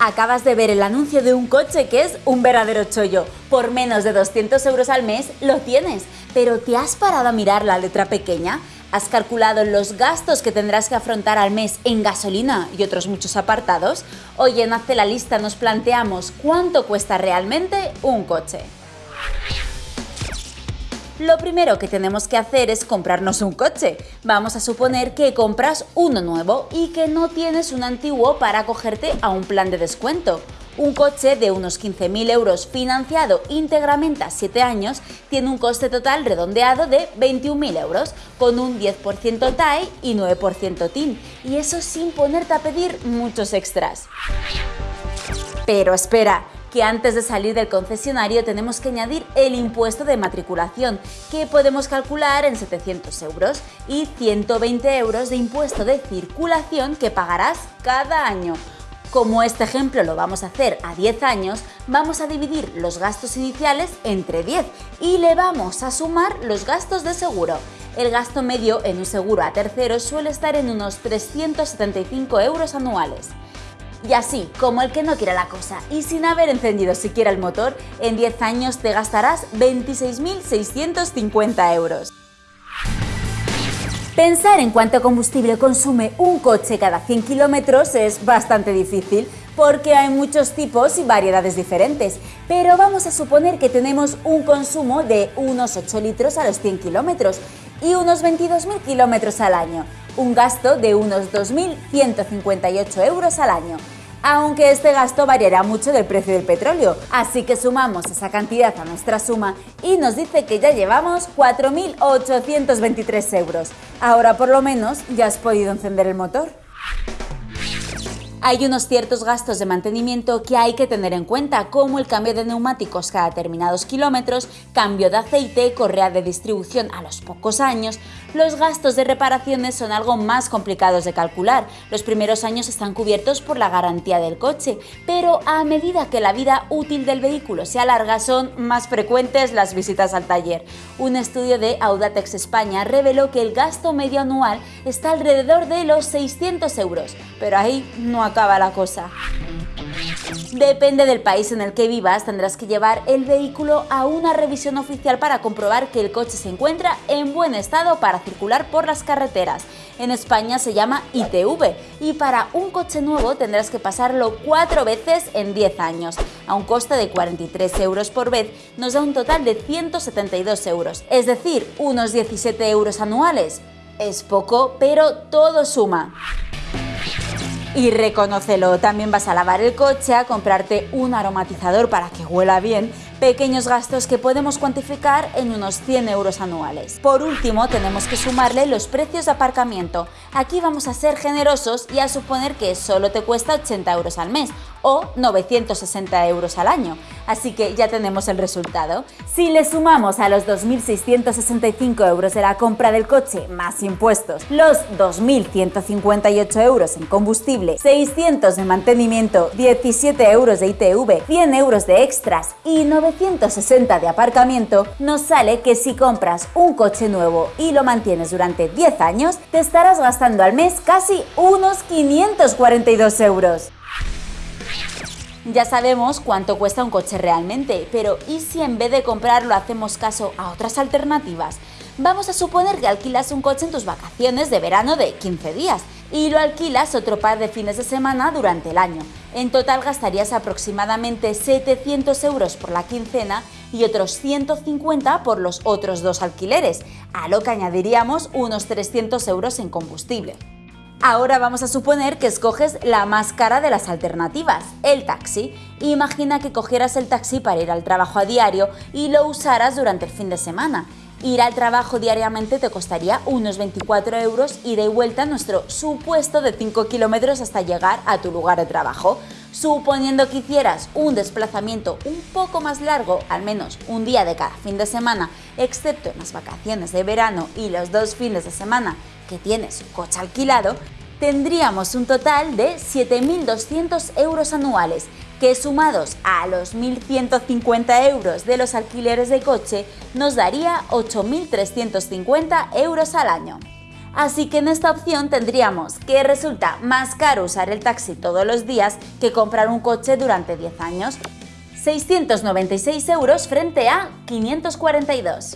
Acabas de ver el anuncio de un coche que es un verdadero chollo. Por menos de 200 euros al mes lo tienes. Pero ¿te has parado a mirar la letra pequeña? ¿Has calculado los gastos que tendrás que afrontar al mes en gasolina y otros muchos apartados? Hoy en Hazte la Lista nos planteamos cuánto cuesta realmente un coche. Lo primero que tenemos que hacer es comprarnos un coche. Vamos a suponer que compras uno nuevo y que no tienes un antiguo para acogerte a un plan de descuento. Un coche de unos 15.000 euros financiado íntegramente a 7 años tiene un coste total redondeado de 21.000 euros, con un 10% TAE y 9% TIN, y eso sin ponerte a pedir muchos extras. Pero espera, que antes de salir del concesionario tenemos que añadir el impuesto de matriculación, que podemos calcular en 700 euros, y 120 euros de impuesto de circulación que pagarás cada año. Como este ejemplo lo vamos a hacer a 10 años, vamos a dividir los gastos iniciales entre 10 y le vamos a sumar los gastos de seguro. El gasto medio en un seguro a terceros suele estar en unos 375 euros anuales. Y así, como el que no quiere la cosa, y sin haber encendido siquiera el motor, en 10 años te gastarás 26.650 euros. Pensar en cuánto combustible consume un coche cada 100 kilómetros es bastante difícil, porque hay muchos tipos y variedades diferentes, pero vamos a suponer que tenemos un consumo de unos 8 litros a los 100 kilómetros y unos 22.000 kilómetros al año, un gasto de unos 2.158 euros al año aunque este gasto variará mucho del precio del petróleo. Así que sumamos esa cantidad a nuestra suma y nos dice que ya llevamos 4.823 euros. Ahora por lo menos ya has podido encender el motor. Hay unos ciertos gastos de mantenimiento que hay que tener en cuenta, como el cambio de neumáticos cada determinados kilómetros, cambio de aceite, correa de distribución a los pocos años. Los gastos de reparaciones son algo más complicados de calcular. Los primeros años están cubiertos por la garantía del coche, pero a medida que la vida útil del vehículo se alarga son más frecuentes las visitas al taller. Un estudio de Audatex España reveló que el gasto medio anual está alrededor de los 600 euros, pero ahí no acaba la cosa. Depende del país en el que vivas, tendrás que llevar el vehículo a una revisión oficial para comprobar que el coche se encuentra en buen estado para circular por las carreteras. En España se llama ITV y para un coche nuevo tendrás que pasarlo cuatro veces en 10 años. A un coste de 43 euros por vez nos da un total de 172 euros, es decir, unos 17 euros anuales. Es poco, pero todo suma. Y reconócelo, también vas a lavar el coche, a comprarte un aromatizador para que huela bien pequeños gastos que podemos cuantificar en unos 100 euros anuales. Por último, tenemos que sumarle los precios de aparcamiento. Aquí vamos a ser generosos y a suponer que solo te cuesta 80 euros al mes o 960 euros al año. Así que ya tenemos el resultado. Si le sumamos a los 2.665 euros de la compra del coche más impuestos, los 2.158 euros en combustible, 600 de mantenimiento, 17 euros de ITV, 100 euros de extras y 9 960 de aparcamiento, nos sale que si compras un coche nuevo y lo mantienes durante 10 años, te estarás gastando al mes casi unos 542 euros. Ya sabemos cuánto cuesta un coche realmente, pero ¿y si en vez de comprarlo hacemos caso a otras alternativas? Vamos a suponer que alquilas un coche en tus vacaciones de verano de 15 días y lo alquilas otro par de fines de semana durante el año. En total gastarías aproximadamente 700 euros por la quincena y otros 150 por los otros dos alquileres, a lo que añadiríamos unos 300 euros en combustible. Ahora vamos a suponer que escoges la más cara de las alternativas, el taxi. Imagina que cogieras el taxi para ir al trabajo a diario y lo usaras durante el fin de semana. Ir al trabajo diariamente te costaría unos 24 euros y de vuelta nuestro supuesto de 5 kilómetros hasta llegar a tu lugar de trabajo. Suponiendo que hicieras un desplazamiento un poco más largo, al menos un día de cada fin de semana, excepto en las vacaciones de verano y los dos fines de semana que tienes coche alquilado, tendríamos un total de 7.200 euros anuales que sumados a los 1.150 euros de los alquileres de coche nos daría 8.350 euros al año. Así que en esta opción tendríamos que resulta más caro usar el taxi todos los días que comprar un coche durante 10 años. 696 euros frente a 542.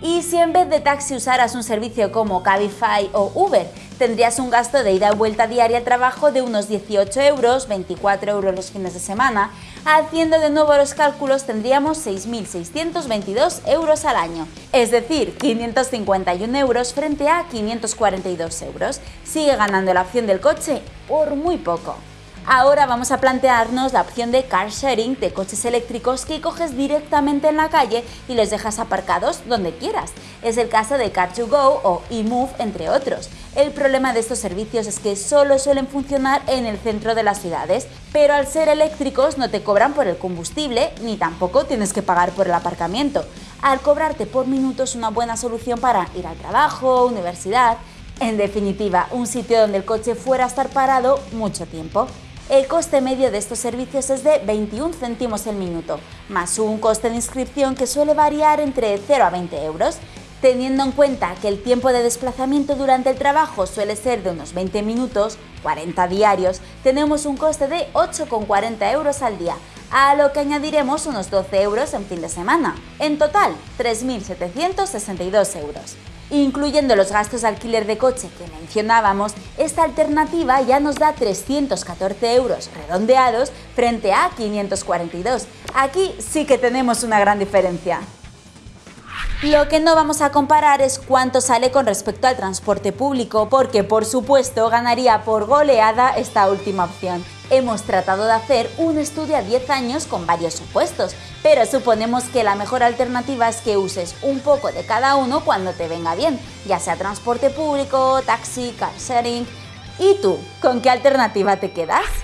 Y si en vez de taxi usaras un servicio como Cabify o Uber, tendrías un gasto de ida y vuelta diaria al trabajo de unos 18 euros, 24 euros los fines de semana. Haciendo de nuevo los cálculos tendríamos 6.622 euros al año, es decir, 551 euros frente a 542 euros. Sigue ganando la opción del coche por muy poco. Ahora vamos a plantearnos la opción de car sharing de coches eléctricos que coges directamente en la calle y los dejas aparcados donde quieras. Es el caso de Car2Go o eMove, entre otros. El problema de estos servicios es que solo suelen funcionar en el centro de las ciudades, pero al ser eléctricos no te cobran por el combustible ni tampoco tienes que pagar por el aparcamiento. Al cobrarte por minutos una buena solución para ir al trabajo, universidad, en definitiva, un sitio donde el coche fuera a estar parado mucho tiempo. El coste medio de estos servicios es de 21 céntimos el minuto, más un coste de inscripción que suele variar entre 0 a 20 euros. Teniendo en cuenta que el tiempo de desplazamiento durante el trabajo suele ser de unos 20 minutos, 40 diarios, tenemos un coste de 8,40 euros al día, a lo que añadiremos unos 12 euros en fin de semana. En total, 3.762 euros. Incluyendo los gastos de alquiler de coche que mencionábamos, esta alternativa ya nos da 314 euros redondeados frente a 542. Aquí sí que tenemos una gran diferencia. Lo que no vamos a comparar es cuánto sale con respecto al transporte público, porque por supuesto ganaría por goleada esta última opción. Hemos tratado de hacer un estudio a 10 años con varios supuestos, pero suponemos que la mejor alternativa es que uses un poco de cada uno cuando te venga bien, ya sea transporte público, taxi, car sharing. ¿Y tú, con qué alternativa te quedas?